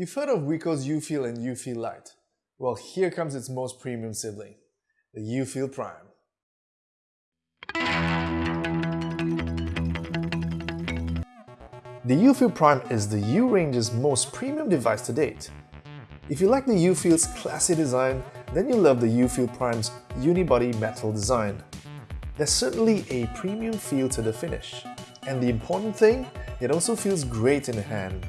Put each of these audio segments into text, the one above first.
You've heard of Wiko's UFeel and UFeel Lite. Well, here comes its most premium sibling, the UFeel Prime. The UFeel Prime is the U-Range's most premium device to date. If you like the UFeel's classy design, then you'll love the UFeel Prime's unibody metal design. There's certainly a premium feel to the finish. And the important thing, it also feels great in the hand.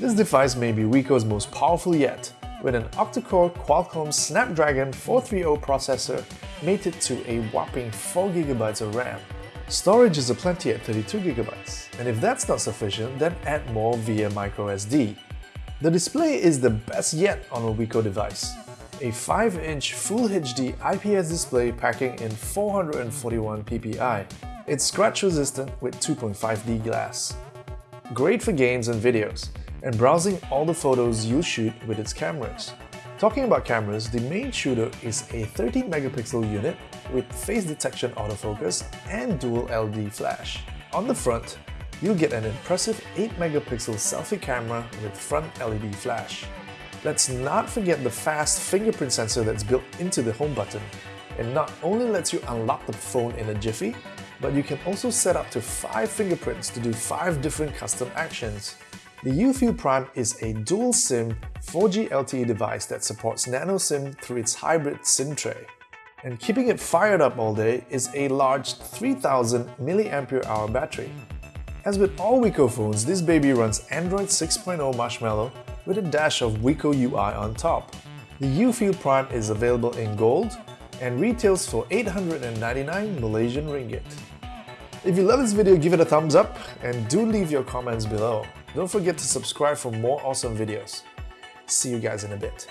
This device may be Wiko's most powerful yet, with an octa-core Qualcomm Snapdragon 430 processor mated to a whopping 4GB of RAM. Storage is aplenty at 32GB, and if that's not sufficient, then add more via microSD. The display is the best yet on a Wiko device. A 5-inch Full HD IPS display packing in 441 ppi. It's scratch resistant with 2.5D glass. Great for games and videos, and browsing all the photos you shoot with its cameras. Talking about cameras, the main shooter is a 13 megapixel unit with face detection autofocus and dual LED flash. On the front, you'll get an impressive 8 megapixel selfie camera with front LED flash. Let's not forget the fast fingerprint sensor that's built into the home button. It not only lets you unlock the phone in a jiffy, but you can also set up to 5 fingerprints to do 5 different custom actions. The UFeel Prime is a dual SIM 4G LTE device that supports nano SIM through its hybrid SIM tray. And keeping it fired up all day is a large 3000 mAh battery. As with all Wiko phones, this baby runs Android 6.0 Marshmallow with a dash of Wiko UI on top. The UFeel Prime is available in gold and retails for 899 Malaysian Ringgit. If you love this video, give it a thumbs up and do leave your comments below. Don't forget to subscribe for more awesome videos. See you guys in a bit.